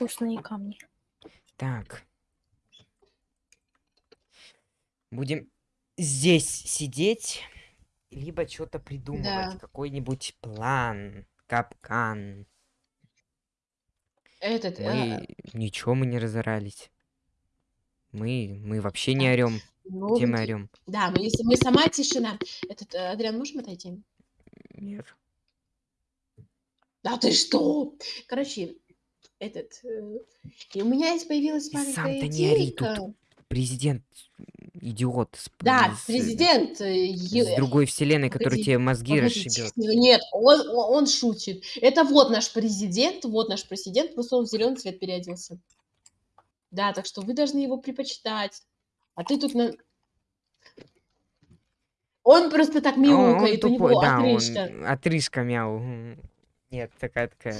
Вкусные камни. Так. Будем здесь сидеть, либо что-то придумывать. Да. Какой-нибудь план, капкан. Этот, Мы ничего мы не разорались. Мы, мы вообще не орем. ну, Где мы орем? Да, мы, мы сама тишина. Этот, э, Адриан, можем отойти? Нет. Да ты что? Короче, этот... э, и у меня есть появилась маленькая сам-то не ори идейка. тут. Президент идиот. Да, с- президент. э, е- С другой вселенной, который погоди, тебе мозги Погодите, расшибет. Нет, он, он он шутит. Это вот наш президент, вот наш президент, просто он в зеленый цвет переоделся. Да, так что вы должны его предпочитать. А ты тут на... Он просто так А Он, он мяукает, у него да, отрыжка. он отрыжка мяу. Нет, такая такая.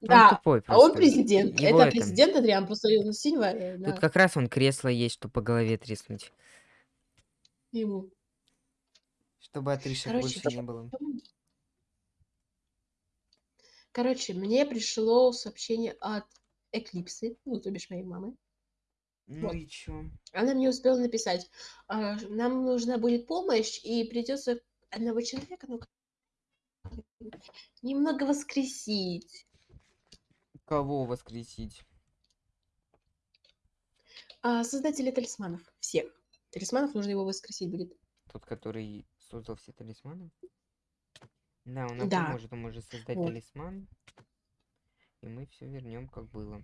Да, он тупой а он просто. президент. Его это это- президент Адриан, просто он синего. э, да, Тут как раз он кресло есть, чтобы по голове треснуть. ему. Чтобы отрыжек Короче, больше не было. Короче, мне пришло сообщение от Эклипсы, ну, то бишь моей мамы. Ну Вот. и чё? Она мне успела написать, «А, нам нужна будет помощь, и придется одного человека ну, немного воскресить. Кого воскресить? А, создателя талисманов. Всех. Талисманов нужно его воскресить будет. Тот, который создал все талисманы? Да, он нам Да. поможет, он может создать Вот. талисман. И мы все вернем, как было.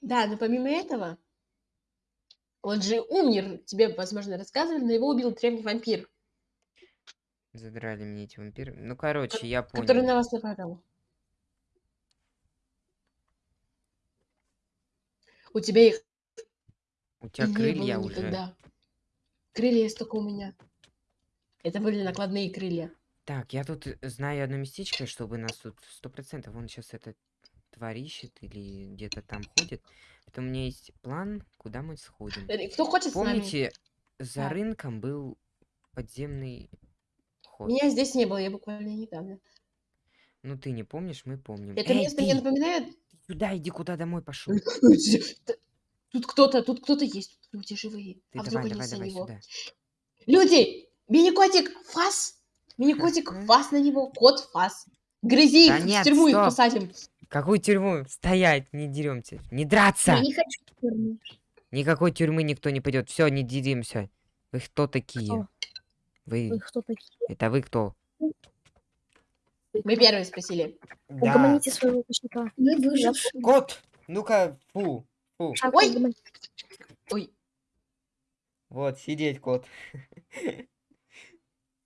Да, но помимо этого, он же умер, тебе, возможно, рассказывали, но его убил древний вампир, Задрали мне эти вампиры. Ну, короче, я который понял. на вас нападал. У тебя их У тебя не крылья было уже. никогда. Крылья есть только у меня. Это были накладные крылья. Так, я тут э, знаю одно местечко, чтобы нас тут сто процентов. Он сейчас это тварь ищет или где-то там ходит. Это у меня есть план, куда мы сходим. Э, Кто хочет с нами? Помните, за Так. рынком был подземный ход. Меня здесь не было, я буквально недавно. Ну ты не помнишь, мы помним. Это Эй, место ты, мне напоминает... сюда иди, куда домой пошел. Тут кто-то, тут кто-то есть, тут люди живые. Ты а вдруг давай, они давай, давай него? сюда. Люди! Мини-котик Фас! Мини-котик Фас на него, кот Фас. Грызи Да их, нет, в тюрьму их стоп. посадим. Какую тюрьму? Стоять, не деремся. Не драться! Я не хочу в тюрьму. Никакой тюрьмы никто не пойдет. Все, не деремся. Вы кто такие? Кто? Вы. Вы кто такие? Это вы кто? Мы первые спросили. Угомоните своего кошелька. Мы выжившие. Кот! Ну-ка, фу. Фу. Шаг Ой! Ой, Вот, сидеть, кот.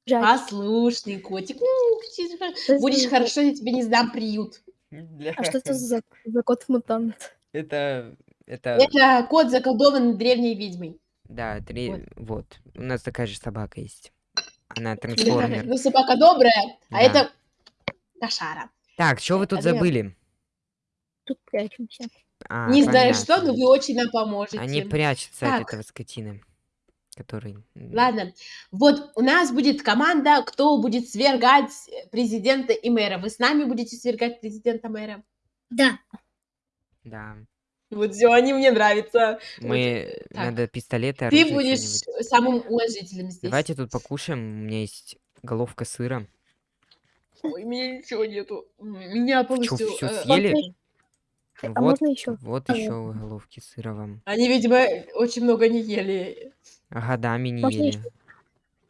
Жаль. послушный котик. Что Будешь хорошо, я тебе не сдам приют. Бля, А что это за, за кот-мутант? Это... Это... Это кот заколдован древней ведьмой. Да, три... Вот. Вот. У нас такая же собака есть. Она трансформер. Ну, собака добрая, а Да. это кошара. Так, что вы тут забыли? Тут прячемся. А, Не знаю что, но вы очень нам поможете. Они прячутся от Так. этого скотины. Который... Ладно, вот у нас будет команда, кто будет свергать президента и мэра. Вы с нами будете свергать президента мэра? Да. Да. Вот все, они мне нравятся. Мы... так. Надо пистолеты, Ты оружие, будешь самым уважительным здесь. Давайте тут покушаем. У меня есть головка сыра. Ой, у меня ничего нету. Меня Чё, полностью... всё э, съели? А Вот, можно еще? вот еще головки сыра вам. Они, видимо, очень много не ели. А годами не Можно ели. ещё?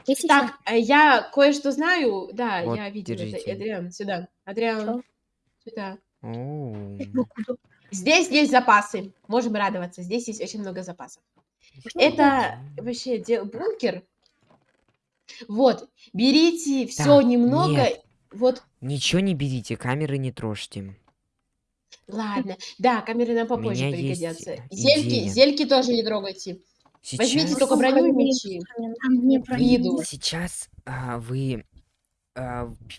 Есть еще? Так, а я кое-что знаю. Да, Вот, я видела. это. держите. Адриан, сюда. Адриан, сюда. Оу. Ну, куда? Здесь есть запасы. Можем радоваться. Здесь есть очень много запасов. Что Это это? вообще де- бункер. Вот, берите все Так, немного. нет. Вот, Ничего не берите, камеры не трожьте. ладно. Да, камеры нам попозже меня пригодятся. идея. Зельки, зельки тоже не трогайте. Возьмите Сейчас, только броню и мечи. А Виду. сейчас а, вы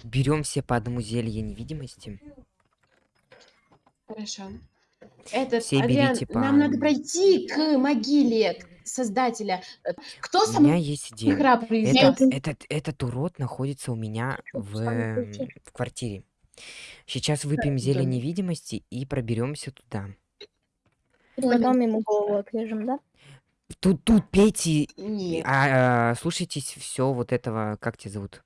берем все по одному зелье невидимости. Хорошо. Этот, Все Адриан, берите по- нам надо пройти к могиле создателя. Кто У меня есть идея. Этот, этот, этот урод находится у меня в, в квартире. Сейчас выпьем зелье да. невидимости и проберемся туда. Потом ему голову отрежем, да? Тут, тут пейте, а, а, слушайтесь все вот этого, как тебя зовут?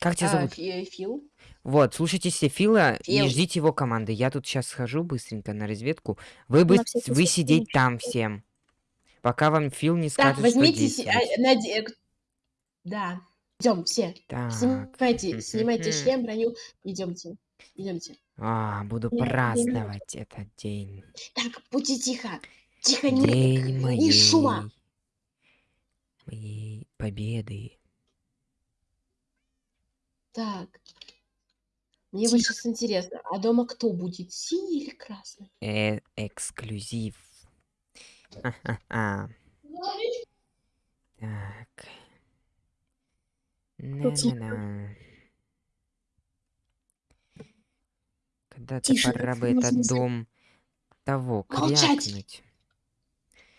Как тебя А, зовут? Фи- Фил? Вот, слушайте Сефила и Фил. ждите его команды. Я тут сейчас схожу быстренько на разведку. Вы, На бы, вы сидеть там не всем. Пока вам Фил не Так, скажет, возьмите... что а, наде- э, Да. Идем все. Так. Снимайте, снимайте шлем, броню. Идемте. Идемте. А, буду Я- праздновать этот день. Так, будьте тихо. Тихо, не, День моей... шума. Моей победы. Так. Мне вот сейчас интересно, а дома кто будет, синий или красный? Э, эксклюзив. Ха-ха-ха. Так. На-на-на. Когда-то Тише, пора бы этот можно дом того Молчать! крякнуть.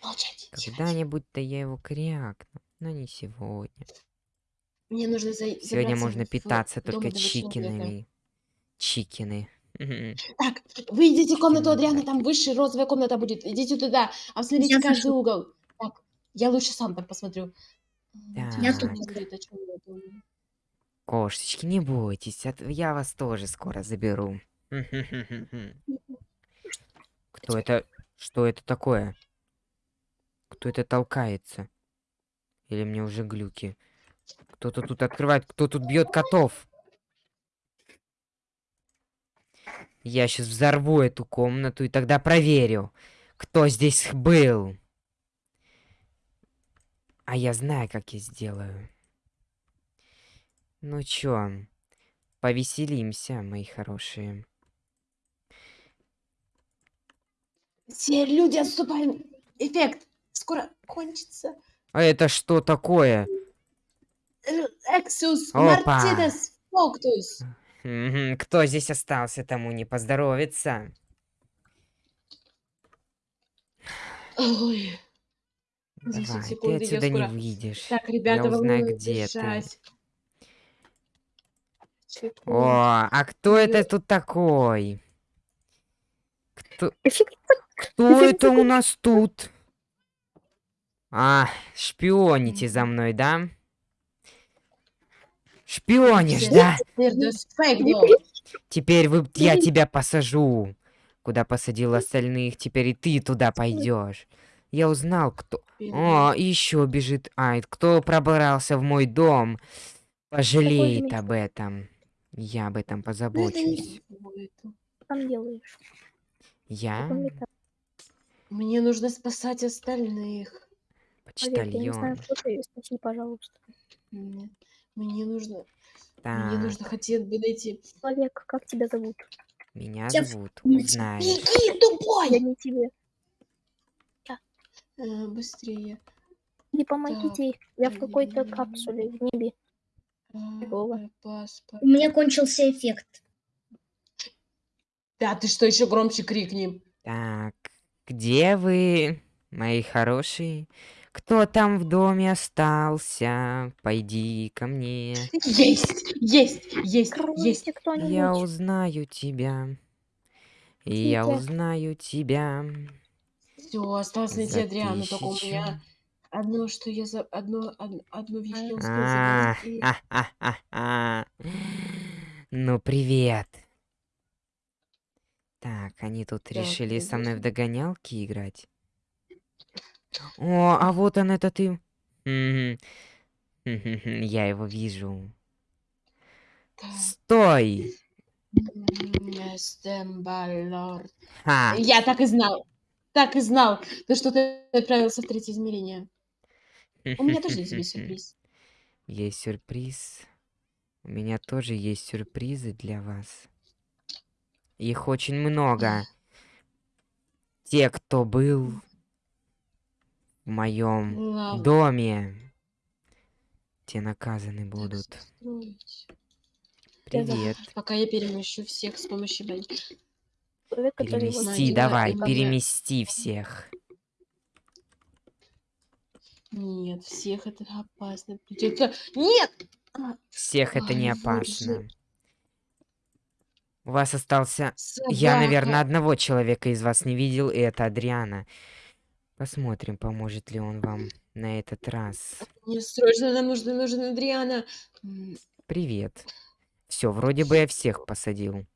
Молчать. тихо, Когда-нибудь-то я его крякну, но не сегодня. Мне нужно за... Сегодня можно питаться только чикинами. Чикины. Так, вы идите в комнату да. там высшая розовая комната будет. Идите туда, обсмотрите Я каждый захожу. угол. Так, я лучше сам так посмотрю. Я тут. чём я думаю. Кошечки, не бойтесь, от- я вас тоже скоро заберу. Кто это? Что это такое? Кто это толкается? Или мне уже глюки? Кто-то тут открывает, кто тут бьет котов? Я сейчас взорву эту комнату и тогда проверю, кто здесь был. А я знаю, как я сделаю. Ну чё, повеселимся, мои хорошие. Все люди отступаем. Эффект скоро кончится. А это что такое? Эксус Опа. Мартинес Фоктус. Кто здесь остался, тому не поздоровится. Ой. 10 Давай, ты секунд, я отсюда не выйдешь. Так, ребята, Я узнаю, где ты. О, а кто это тут такой? Кто, кто это у нас тут? А, шпионите за мной, да? Шпионишь, да? Теперь вы, я тебя посажу. Куда посадил остальных, теперь и ты туда пойдешь. Я узнал, кто... О, еще бежит. Ай, кто пробрался в мой дом, пожалеет об этом. Я об этом это позабочусь. там делаешь? Я. Мне нужно спасать остальных. Поверь, я не знаю, почтальон. кто ты. Спаси, пожалуйста. Мне, мне нужно, мне Так, нужно хотеть бы найти. Человек, как тебя зовут? меня Я зовут, узнаешь. Беги, Я тупой! не тебе. Э, быстрее. Не помогите. Я в какой-то капсуле в небе. А, э, паспорт. У меня кончился эффект. Да, ты что, еще громче крикни. Так, где вы, мои хорошие? Кто там в доме остался? Пойди ко мне. Есть, есть, есть, есть. Кройте кто-нибудь. Я узнаю тебя. Я Тихо. узнаю тебя. Все, осталось найти За Адриану, только у меня одно, что я за одно, од- одну вещь А, и- а-а-а-а. Ну, привет. Так, они тут решили со мной в догонялки играть. О, а вот он, это ты. Я его вижу. Стой! Я так и знал. Так и знал. То, что ты отправился в третье измерение. У меня тоже есть тебе сюрприз. Есть сюрприз. У меня тоже есть сюрпризы для вас. Их очень много. Те, кто был в моем Ладно. доме, те наказаны будут. Я. Привет. Пока я перемещу всех с помощью его Перемести, давай, перемести всех. Нет, всех это опасно. Придется. Нет! Всех это не опасно. У вас остался... Я, Собака. наверное, одного человека из вас не видел, и это Адриана. Посмотрим, поможет ли он вам на этот раз. Мне срочно нам нужно, нужен Адриана. Привет. Все, вроде бы я всех посадил.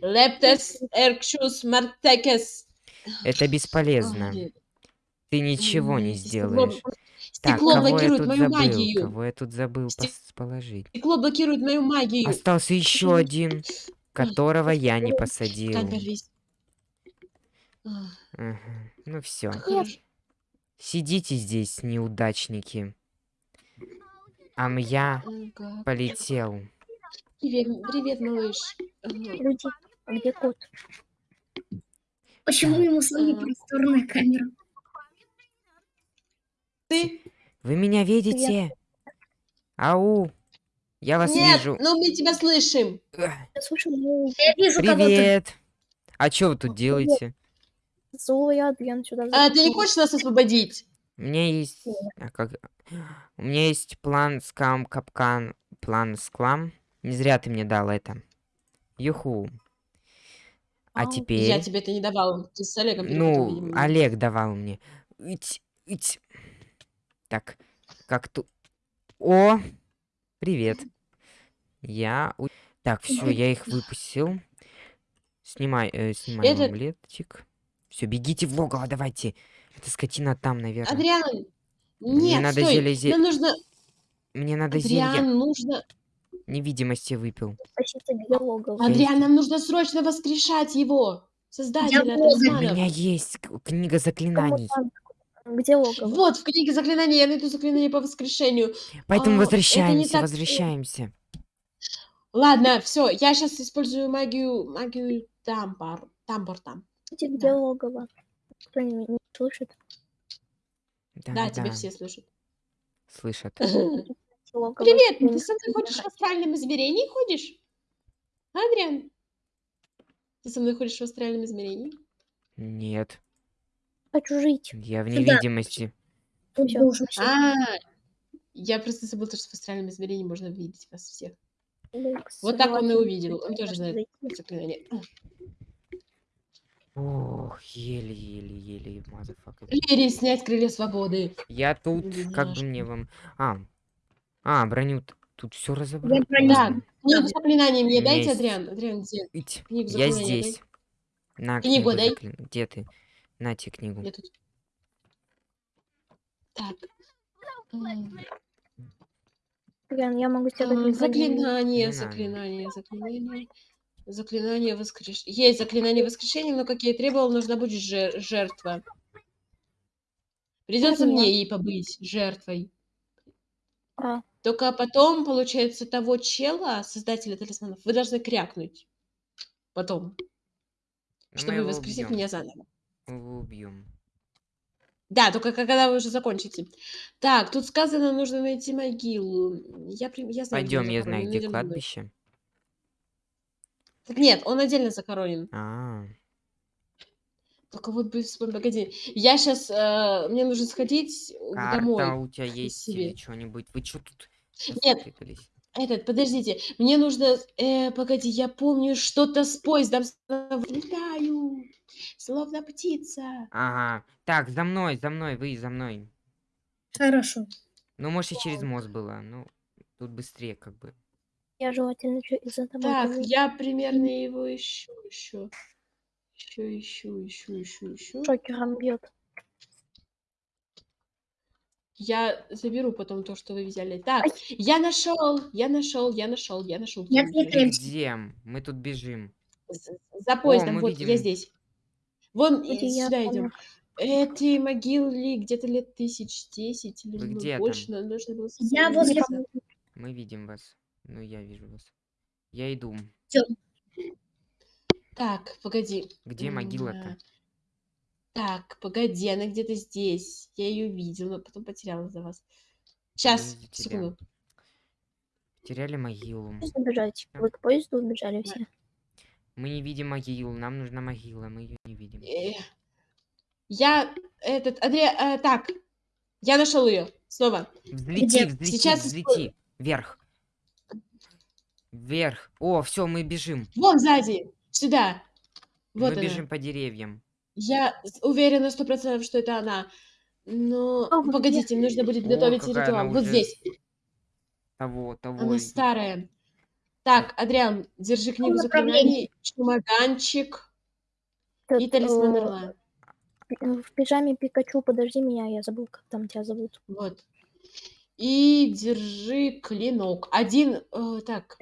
Лептес, Эркшус, Мартекес. Это бесполезно. Ты ничего не стекло- сделаешь. Так, Стекло я блокирует мою забыл? магию. Кого я тут забыл Стек- положить? Стекло блокирует мою магию. Остался еще один, которого я не посадил. Ткань Ну все. Сидите здесь, неудачники. А я Ага. полетел. Привет, привет, малыш. Люди, а где кот? Почему ему своя Ага. просторная камера? Ты? Вы меня видите? Ау! Я вас Нет, вижу. но мы тебя слышим. Я слышу злую, Я вижу. Привет! А что вы тут делаете? Злую Адриан сюда А ты не хочешь нас освободить? У меня есть... а как- У меня есть план скам капкан. План склам. Не зря ты мне дал это. Юху. А Ау. теперь... Я тебе это не давал. Ты с Олегом Ну. Олег давал мне. Ить, ить. Так, как тут... О! Привет. Я... Так, все, я их выпустил. Снимай, э, снимай Это- омлетчик. Все, бегите в логово, давайте. Эта скотина там, наверное. Адриан, Мне нет, надо стой. зелье зе- Нам нужно... Мне надо зелье Адриан, нужно... невидимости выпил. Адриан, нам нужно срочно воскрешать его. Создателя У меня есть книга заклинаний. Где логово? Вот, в книге заклинаний я найду заклинание по воскрешению. Поэтому А, возвращаемся, так, возвращаемся. Ладно, все, я сейчас использую магию, магию тампор, тампор там. Где да. логово? Кто не, не слышит? Да, Да, да, тебя все слышат. слышат. Привет, ты со мной ходишь в астральном измерении, ходишь? Адриан? Ты со мной ходишь в астральном измерении? Нет, Хочу жить. я в невидимости. А, я просто забыл, то, что в астральном измерении можно видеть вас всех. Вот так он и увидел, он тоже знает заклинание. Ох, еле-еле-еле, мазафака. Лири, снять крылья свободы. Я тут, как бы мне вам... А, а броню тут все разобрал. Броню Так, книгу заклинаний мне дайте, есть- Адриан. Адриан, где? Книгу Я здесь. На Книгу книгу дай. заклин- Где ты? Нате книгу. Я тут. Так. Адриан, я могу тебе а, заклинание. Заклинание, заклинание, заклинание. Воскрешения. Есть заклинание воскрешения, но, как я и требовал, нужна будет жер- жертва. Придется мне ей побыть жертвой. А, Только потом, получается, того чела, создателя талисманов, вы должны крякнуть. Потом, чтобы воскресить убьем. меня заново. Мы его убьем. Да, только когда вы уже закончите. Так, тут сказано, нужно найти могилу. Я, я знаю, Пойдем, я знаю, где за мной. Так нет, он отдельно захоронен. А, Только вот бы вспомнить, погоди. Я сейчас, мне нужно сходить карта домой. у тебя есть себе. или что-нибудь? Вы что тут? Нет. Этот, подождите, мне нужно, э, погоди, я помню что-то с поездом. Летаю, словно птица. Ага. Так, за мной, за мной, вы за мной. Хорошо. Ну, может, и через мост было. Ну, тут быстрее, как бы. Я желательно чё- из-за тобой Так, побегу. я примерно его ищу еще. Еще ищу, ищу, ищу, ищу. Шокером бьет. Я заберу потом то, что вы взяли. Так, я нашел, я нашел, я нашел, я нашел. Нет. Где? Мы тут бежим. За поездом, мы вот, видим. я здесь. Вон, и я сюда идем. Эти могилы где-то лет тысяч десять или ну, где там? больше, но нужно было Я возле-. Мы видим вас. Ну, я вижу вас. Я иду. Так, погоди. Где могила-то? а, Так, погоди, она где-то здесь. Я ее видела, но потом потеряла за вас. Сейчас, тебя. секунду. Теряли могилу. Убежать. Вы к поезду убежали все. Мы не видим могилу. Нам нужна могила. Мы ее не видим. Э, Я этот Андрея, э, так, я нашел ее снова. Взлети, Где? взлети, Сейчас взлети. Вверх. Вверх. О, все, мы бежим. Вон сзади! Сюда! Вот мы она. бежим по деревьям. Я уверена сто процентов, что это она. Но О, вы погодите, мне нужно будет О, готовить какая ритуал. Вот уже здесь. Того, того. Она старая. Так, Адриан, держи книгу заклинаний, чемоданчик Тут, и талисман э, орла. пи- В пижаме Пикачу, подожди меня, я забыл, как там тебя зовут. Вот. И держи клинок. Один, э, так,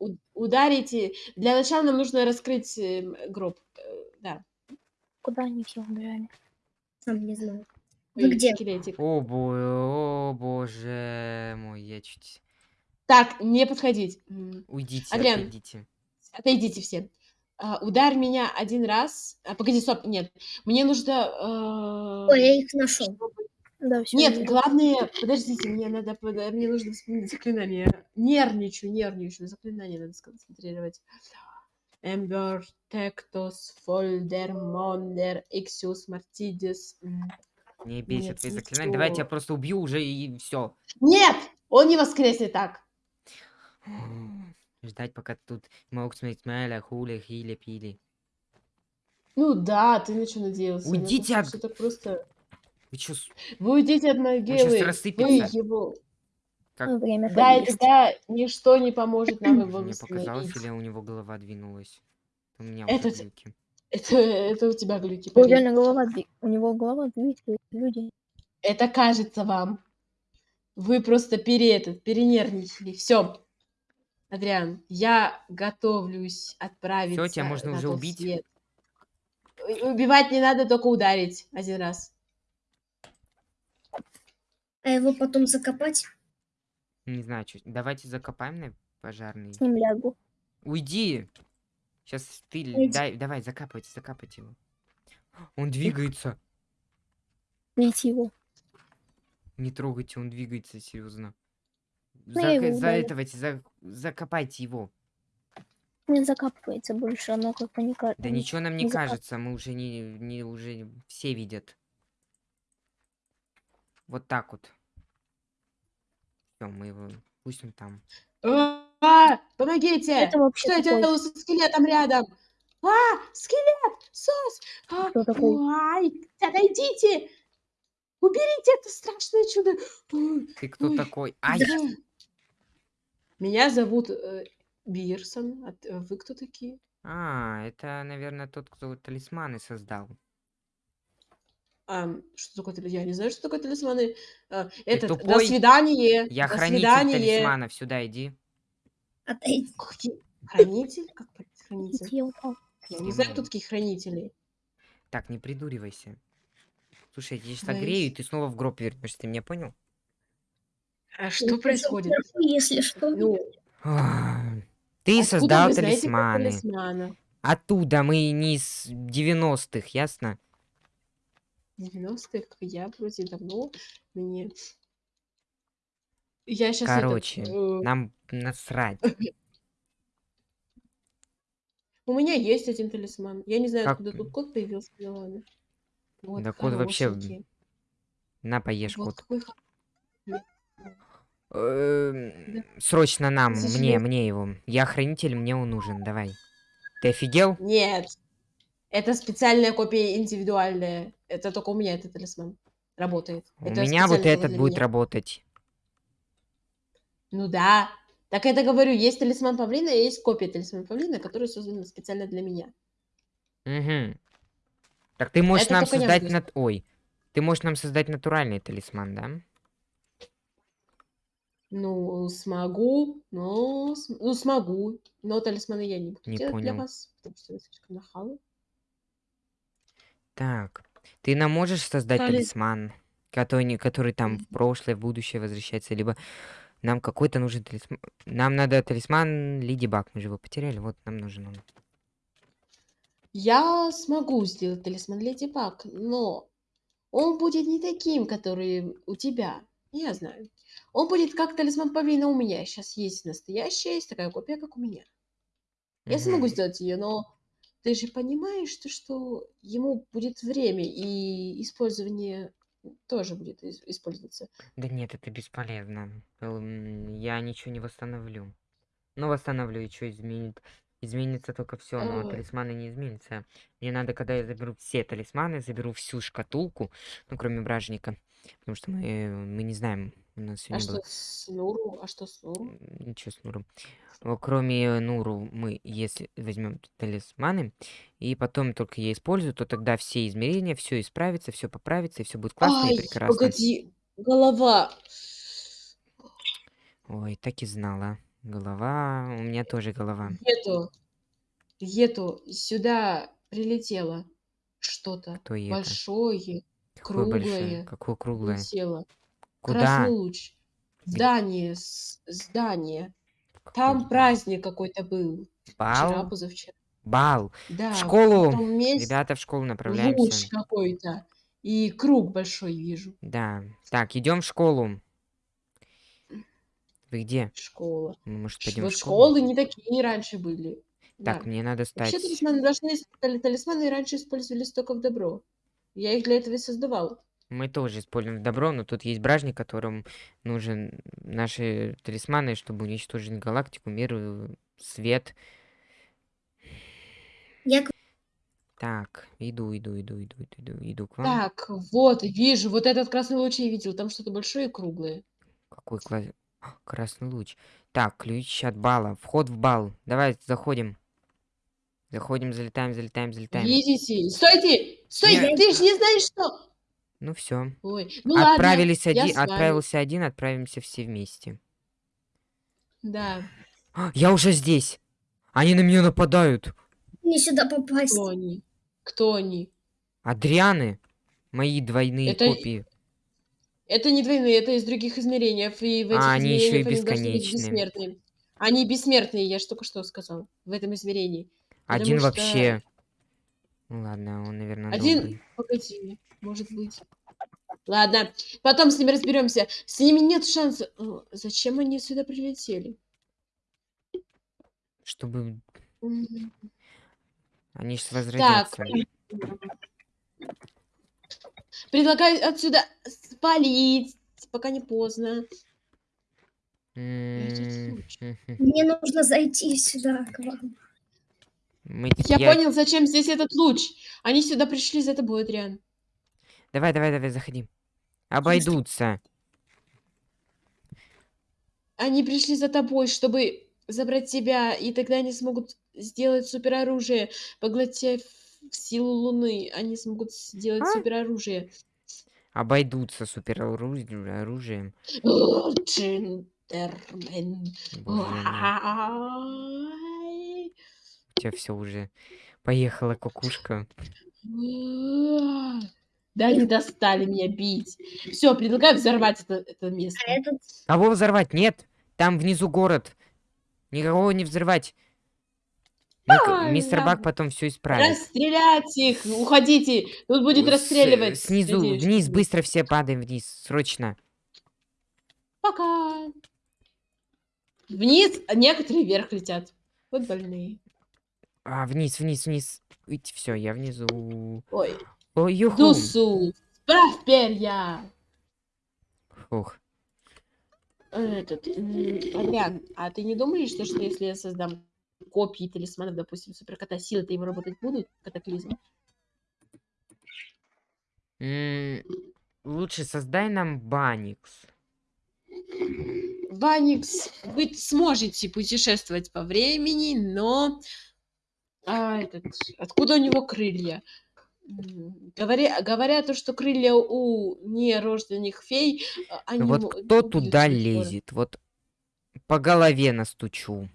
у- ударите. Для начала нам нужно раскрыть э, гроб. Э, да. Куда они все убежали? Сам не знаю. Вы Ой, где? Скелетик. О, бо- о, боже мой, я чуть... Так, не подходить. М, Уйдите, Адриан. отойдите. Отойдите все. А, ударь меня один раз. А, погоди, стоп, нет. Мне нужно... э, Ой, я их нашел. Да, все. Нет, главное, подождите, мне надо, мне нужно вспомнить заклинание. Нервничаю, нервничаю, заклинание надо сконцентрировать. Эмбер, Тектос, Фольдер, Мондер, Иксиус, Мартидис. Не бейся Нет, твои не заклинания. Давай я тебя просто убью уже и все. Нет! Он не воскреснет так. Ждать, пока тут могут смотреть Мэля, Хуля, Хиля, Пили. Ну да, ты на что надеялся? На то, Уйдите от- так просто... Вы чё, с- Вы уйдите от могилы. Вы его... как Время Да, и тогда ничто не поможет нам его мне показалось, или у него голова двинулась? У меня Это уже глюки. Это, это у тебя глюки. У реально голова, у него голова двигается, люди. Это кажется вам. Вы просто пере этот, перенервничали. Все. Адриан, я готовлюсь отправиться тебя можно уже убить? свет. Убивать не надо, только ударить один раз. А его потом закопать? Не знаю, что. Давайте закопаем на пожарный. С ним лягу. Уйди! Сейчас ты Уйди. дай, давай, закапывайте, закапывайте его. Он двигается. Бейте его. Не трогайте, он двигается, серьезно. Ну, Зак- ударю. заэтовайте, за- закопайте его. Не закапывается больше, оно как бы не ка- Да ничего нам не не закап- кажется, мы уже не, не уже все видят. Вот так вот. Все, мы его. Пусть он там. А, помогите! Это вообще Что я делаю со скелетом рядом? А, скелет! Сос! А, Кто такой? Ай, отойдите! Уберите это страшное чудо! Ты кто Ой, такой? Ай! да. Меня зовут э, Бирсон. А т- вы кто такие? А, это, наверное, тот, кто талисманы создал. Что такое талисман? Я не знаю, что такое талисманы. А, этот, до свидания. Я до хранитель свидания. талисманов, сюда иди. Отойди. Хранитель? Как хранитель? Я не знаю, кто такие хранители. Так, не придуривайся. Слушай, я тебя сейчас огрею, и ты снова в гроб вернешься, ты меня понял? А что тоже происходит? Если что. Ну, Ты откуда создал талисманы. талисмана? Оттуда мы не из 90-х, ясно? 90-х, я вроде давно мне... Я сейчас Короче, э, нам насрать. У меня есть один талисман. Я не знаю, Как- откуда тут кот появился, но ладно. Вот, Да кот вообще. На, поешь, Вот кот. какой Эм, Срочно нам, мне, Сожалею. мне его. Я хранитель, мне он нужен, давай. Ты офигел? Нет. Это специальная копия индивидуальная. Это только у меня этот талисман работает. У Это меня вот этот для будет меня. работать. Ну да. Так это говорю, есть талисман павлина, и есть копия талисмана павлина, которая создана специально для меня. Угу. Так ты можешь Это нам я создать нат... Ой. Ты можешь нам создать натуральный талисман, да? Ну, смогу, но... Ну, смогу, но талисманы я не буду Не делать для понял. вас, потому что вы слишком нахалы. Так. Ты нам можешь создать Тали- талисман, который, который там в прошлое, в будущее возвращается, либо нам какой-то нужен талисман. Нам надо талисман Леди Баг, мы же его потеряли, вот нам нужен он. Я смогу сделать талисман Леди Баг, но он будет не таким, который у тебя. Я знаю. Он будет как талисман павлина у меня. Сейчас есть настоящая, есть такая копия, как у меня. Я смогу сделать ее, но ты же понимаешь, что, что ему будет время, и использование тоже будет ис- использоваться. Да нет, это бесполезно. Эм, Я ничего не восстановлю. Ну, восстановлю, и что изменит? Изменится только все, но Ой. талисманы не изменятся. Мне надо, когда я заберу все талисманы, заберу всю шкатулку, ну, кроме бражника. Потому что мы, э, мы не знаем, у нас А что было... с Нуру? А что с Нуру? Ничего с Нуром. О, Кроме Нуру, мы, если возьмем талисманы, и потом только я использую, то тогда все измерения, все исправится, все поправится, и все будет классно и Ай, прекрасно. погоди, голова. Ой, так и знала. Голова, у меня тоже голова. Гету, Гету, сюда прилетело что-то большое, Какое большое? круглое. Какое круглое? Прилетело. Куда? Красный луч. Где? Здание, с- здание. Там праздник какой-то был. Вчера, Бал? позавчера. Бал. Да, В школу. том месте Ребята, в школу луч направляемся. какой-то. И круг большой вижу. Да. Так, идем в школу. Вы где? Школа. Мы, может, пойдем Вот в школу? школы не такие раньше были. Так, Да. мне надо Вообще стать... талисманы должны... тали- Талисманы раньше использовались только в добро. Я их для этого и создавал. Мы тоже используем добро, но тут есть бражник, которым нужен наши талисманы, чтобы уничтожить галактику, мир, э, свет. Я Так, иду, иду, иду, иду, иду, иду, иду к вам. Так, вот, вижу, вот этот красный луч я видел. Там что-то большое и круглое. Какой класс... А, Красный луч. Так, ключ от бала. Вход в бал. Давай, заходим. Заходим, залетаем, залетаем, залетаем. Видите? Стойте! Стойте! Нет. Ты же не знаешь, что... Ну все. Ой, ну ладно, Отправились я один, отправился один, отправимся все вместе. Да. А, я уже здесь. Они на меня нападают. мне сюда попасть. Кто они? Кто они? Адрианы. Мои двойные Это- копии. Это не двойные, это из других измерений. И в этих А, они ещё и бесконечные. бессмертные. Они бессмертные, я же только что сказал. В этом измерении. Потому Один что вообще. Ну ладно, он, наверное, Один, добрый. погоди, может быть. Ладно, потом с ними разберемся. С ними нет шанса. О, Зачем они сюда прилетели? Чтобы они ж возродятся. Предлагаю отсюда спалить, пока не поздно. М, случай. мгм. Мне нужно зайти сюда к вам. Мы- Я, понял, зачем здесь этот луч. Они сюда пришли за тобой, Адриан. Давай, давай, давай, заходи. Обойдутся. Они пришли за тобой, чтобы забрать тебя, и тогда они смогут сделать супероружие, поглотив силу Луны. Они смогут сделать А? супероружие. Обойдутся супероружием. О, Джентльмен. Боже мой. Ай. У тебя все уже поехала кукушка. Да они достали меня бить. Все, предлагаю взорвать это, это место. А этот... Кого взорвать? Нет! Там внизу город. Никого не взрывать. Ай, мистер ладно. Бак потом все исправит. Расстрелять их! Уходите! Тут будет С- расстреливать. Снизу, Надеюсь, вниз, быстро все падаем вниз. Срочно. Пока. Вниз, а некоторые вверх летят. Вот больные. А, вниз, вниз, вниз. Все, я внизу. Ой, Ой, юху. Дусу, справь перья. Ух. Этот, Адриан, а ты не думаешь, что, что если я создам копии талисманов, допустим, суперкота силы, то им работать будут катаклизм? М, Лучше создай нам Баникс. Ваникс, вы сможете путешествовать по времени, но... А, этот, откуда у него крылья? Говоря, говоря то, что крылья у нерожденных фей, а, они вот кто туда скоро. лезет? Вот по голове настучу.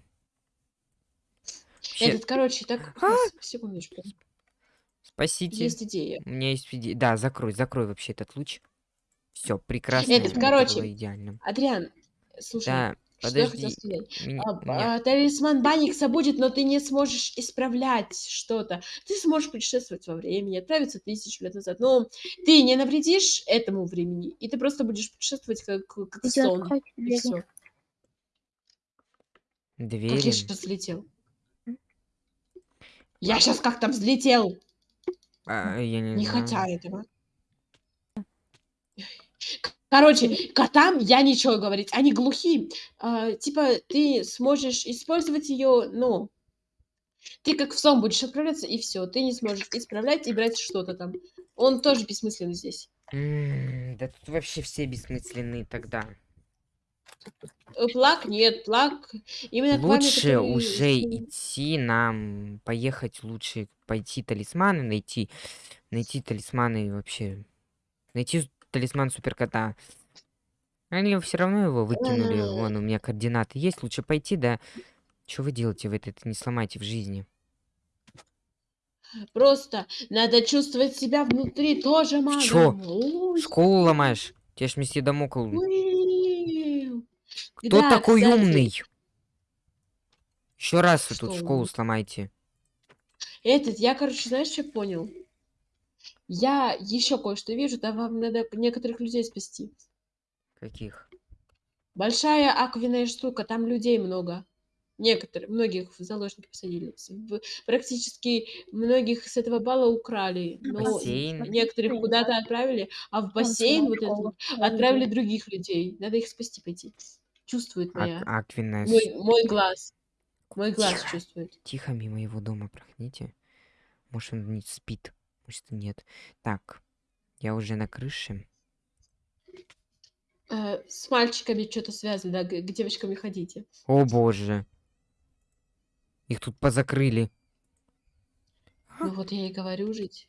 Вообще, Этот, короче, так, А! секундочку, Спасите. есть идея. У меня есть идея. Да, закрой, закрой вообще этот луч. Все, прекрасно. Этот, это короче, идеально. Адриан, слушай, Да, что я хотела подожди. сказать? Меня- А, меня- а, талисман Баникса будет, но ты не сможешь исправлять что-то. Ты сможешь путешествовать во времени, отправиться тысячу лет назад, но ты не навредишь этому времени, и ты просто будешь путешествовать как, как сон. открой И двери. всё. Как я Двери. сейчас взлетел. Я сейчас как-то взлетел, А, я не, не знаю. хотя этого. Короче, котам я ничего говорить, они глухие. А, типа, ты сможешь использовать ее, ну, ты как в сон будешь отправляться, и все. Ты не сможешь исправлять и брать что-то там. Он тоже бессмысленный здесь. Да тут вообще все бессмысленные тогда. Э, Плак нет, плак. Именно к вами, Лучше который уже идти нам, поехать лучше, пойти талисманы найти, найти талисманы вообще, найти талисман суперкота. Они все равно его выкинули, вон у меня координаты есть, лучше пойти, да. Что вы делаете, вы это не сломайте в жизни. Просто надо чувствовать себя внутри тоже магом. чё? Школу ломаешь, тебе ж месье Дамокл. Кто Да, такой кстати, умный? Еще раз вы тут школу сломайте. Этот, я, короче, знаешь, что понял? Я еще кое-что вижу, там вам надо некоторых людей спасти. Каких? Большая аквенная штука, там людей много. Некоторых, многих в заложники посадили. Практически многих с этого балла украли. Но Бассейн? некоторых куда-то отправили, а в бассейн вот этот отправили других людей. Надо их спасти пойти. Чувствует моя. Ак- Аквина. Мой, мой глаз. Мой глаз Тихо. чувствует. Тихо мимо его дома проходите. Может, он не спит, может, и нет. Так, я уже на крыше. Э, с мальчиками что-то связано, да, к девочкам не ходите. О боже. Их тут позакрыли. Ну вот я и говорю жить.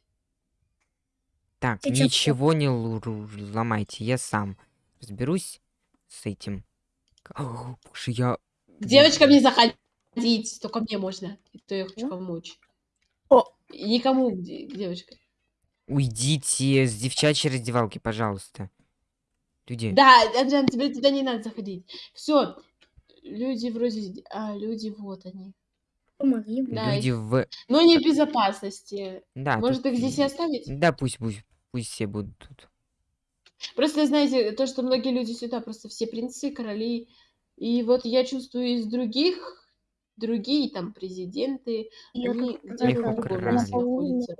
Так, Ты чё, ничего не ломайте, я сам разберусь с этим. О, боже, я... К девочкам не заходить, только мне можно. И то я хочу помочь. О. И никому к де- к девочкам. Уйдите с девчачьей раздевалки, пожалуйста. Люди, Да, Адриан, тебе туда не надо заходить. Все. Люди вроде... А, люди вот они. Помоги. да, люди в... Но не в безопасности. Да, Может, тут их здесь и оставить? Да, пусть, пусть, пусть все будут тут. Просто, знаете, то, что многие люди сюда, просто все принцы, короли. И вот я чувствую из других, другие там президенты, Я они где-то в другом украли. месте находятся.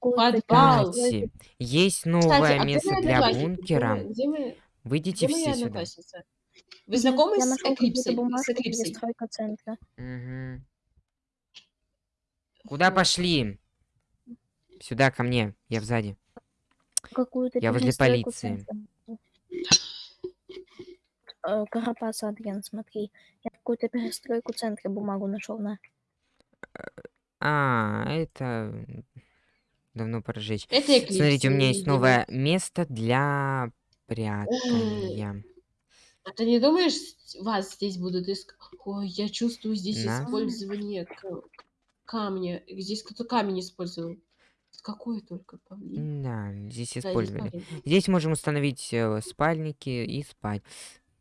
Подвал. Кстати, есть Кстати, новое а где место мои для бункера. Где мы? Выйдите Где все сюда. Вы знакомы Я с Эклипсой? С Эклипсой? Мгм. Куда пошли? Сюда, ко мне. Я сзади. Какую-то Я возле полиции. Э, Карапас, Адриан, смотри. Какую-то перестройку центра бумагу нашел на. А, это давно пора. Это Эклипс. Смотрите, у меня есть новое место для прятания. А ты не думаешь, вас здесь будут искать? Ой, я чувствую здесь Нас? использование камня. Здесь кто-то камень использовал. Какой только павлин. Да, здесь Да, здесь использовали. павлин. Здесь можем установить э, спальники и спать.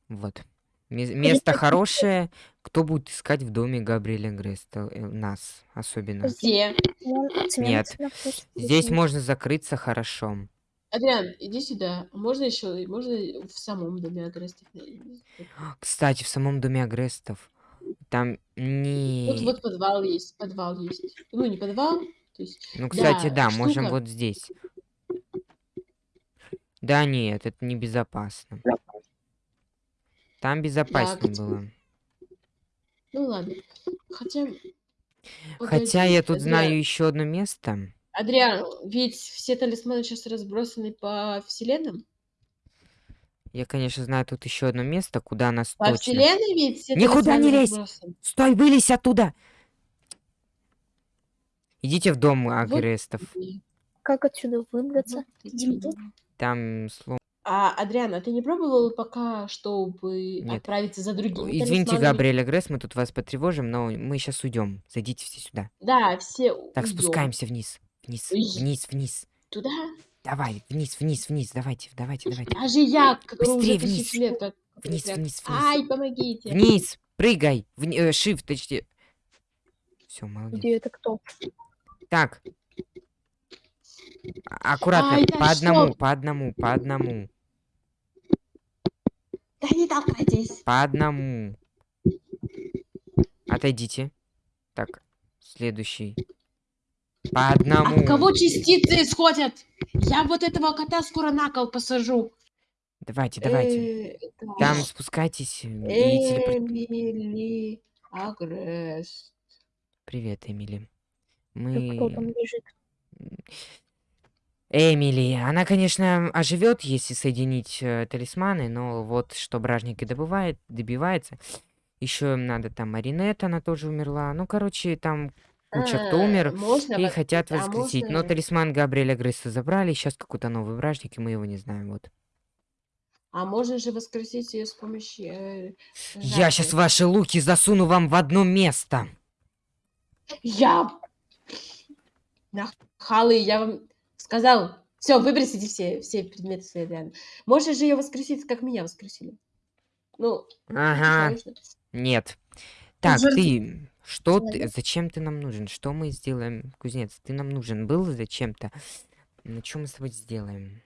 Вот. Ме- Место хорошее. Кто будет искать в доме Габриэля Греста? Э, Нас особенно. Где? Нет. Здесь можно закрыться хорошо. Адриан, иди сюда. Можно еще, можно в самом доме агрестов? Кстати, в самом доме Агрестов там не... Вот, вот подвал есть, подвал есть. Ну, не подвал, то есть... Ну, кстати, да, да, можем штука. вот здесь. Да нет, это небезопасно. Там безопаснее где- было. Ну ладно. Хотя... Хотя Погоди, я тут Адриан, знаю еще одно место. Адриан, ведь все талисманы сейчас разбросаны по вселенным? Я, конечно, знаю тут еще одно место, куда нас По точно... вселенной ведь все Никуда не лезь! разбросаны. Стой, вылезь оттуда! Идите в дом Агрестов. Как отсюда выбраться? Там слом... А, Адриан, а ты не пробовал пока, чтобы Нет. отправиться за другими Извините, талисманами? Габриэль Агрест, мы тут вас потревожим, но мы сейчас уйдем. Зайдите все сюда. Да, все Так, уйдём. спускаемся вниз. Вниз, вниз, вниз. Туда? Давай, вниз, вниз, вниз. Давайте, давайте, давайте. Даже я, Быстрее уже вниз. лет как... Вниз, как- вниз, вниз. Ай, помогите. Вниз, прыгай. Вни... э, shift, точнее. Все, молодец. Где это кто? Так. А- Аккуратно, Ай, по одному, что? по одному, по одному, Да не толкайтесь. по одному. Отойдите. Так, следующий. По одному. От кого частицы исходят? Я вот этого кота скоро на кол посажу. Давайте, давайте. Э. Там спускайтесь и телепорт... Эмили Агрест. Привет, Эмили. И Кто там Мы... лежит? Эмили, она, конечно, оживет, если соединить э, талисманы, но вот что бражник и добывает, добивается. Еще надо там Маринет, она тоже умерла. Ну, короче, там куча кто А, умер можно и хотят а воскресить. Но можно- талисман Габриэля Грейса забрали, сейчас какой-то новый бражник, и мы его не знаем, вот. А можно же воскресить ее с помощью... э, Я сейчас ваши луки засуну вам в одно место. Я... Нахалы, я вам сказал. Все, выбросите все, все предметы свои Адрианы. Можно же ее воскресить, как меня воскресили. Ну, Ага, конечно. нет. Так, жертв- ты, что ты, зачем ты нам нужен? Что мы сделаем, кузнец? Ты нам нужен был зачем-то? Ну, что мы с тобой сделаем?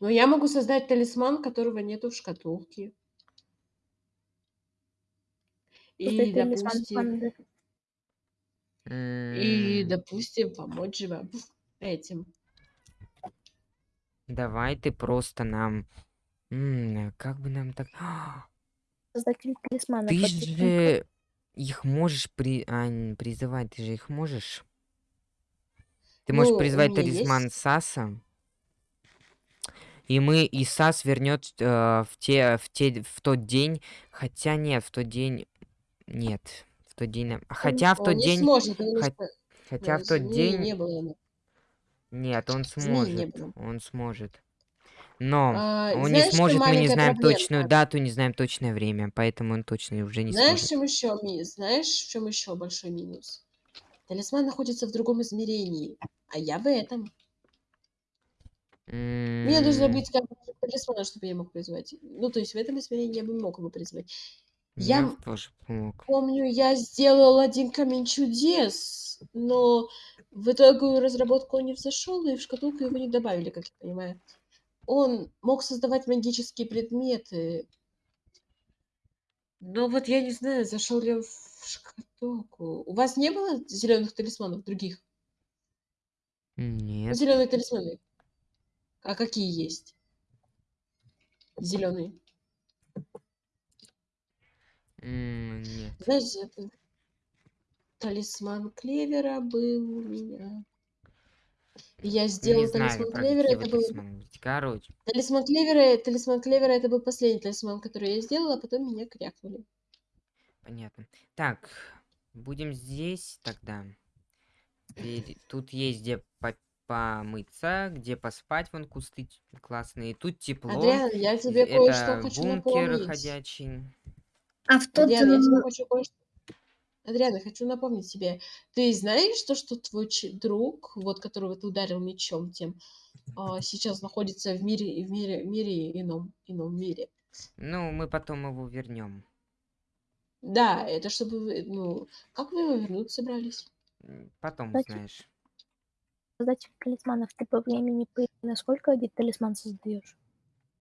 Но я могу создать талисман, которого нету в шкатулке. И, допустим, и, допустим, помочь же вам этим. Давай ты просто нам... М, Как бы нам так... Талисмана. Ты же их можешь при... а, призывать, ты же их можешь? Ты можешь Ну, призвать талисман есть. Саса, и мы, и Сас вернет в те, в те, в тот день, хотя нет, в тот день, нет, в тот день, нам- хотя в Он тот не день, сможет, потому хот- что хотя э, в тот день, не было. Нет, он не сможет, он сможет, но А, он знаешь, не сможет, мы не знаем проблема? точную дату, не знаем точное время, поэтому он точно уже не Знаешь, в сможет. чем еще ми- Знаешь, в чем еще большой минус? Талисман находится в другом измерении, а я в этом. Мне нужно быть как талисмана, чтобы я мог призвать. Ну, то есть в этом измерении я бы мог его призвать. Я Я тоже помог. помню, я сделал один камень чудес, но в итоге разработку он не взошел, и в шкатулку его не добавили, как я понимаю. Он мог создавать магические предметы. Но вот я не знаю, зашел ли он в шкатулку. У вас не было зеленых талисманов других? Нет. Зеленые талисманы. А какие есть? Зеленые. М, Нет. Знаешь, это... талисман клевера был у меня. Я Не сделал знаю, талисман клевера. Это был. Короче, талисман клевера. Талисман клевера это был последний талисман, который я сделала, а потом меня крякнули. понятно. Так, будем здесь тогда. Тут есть где по- помыться, где поспать, вон кусты классные. Тут тепло. Адриан, я тебе кое-что хочу бункер напомнить. ходячий. А в тот... Адриан, я тебе э, хочу кое-что... Адриан, я хочу напомнить тебе. Ты знаешь то, что твой ч- друг, вот которого ты ударил мечом тем, а, сейчас находится в мире, в мире, мире ином, ином мире? Ну, мы потом его вернем. Да, это чтобы вы, ну, как вы его вернуть собрались? Потом Кстати, узнаешь. Создатель талисманов. Ты по времени по... насколько один талисман создаешь?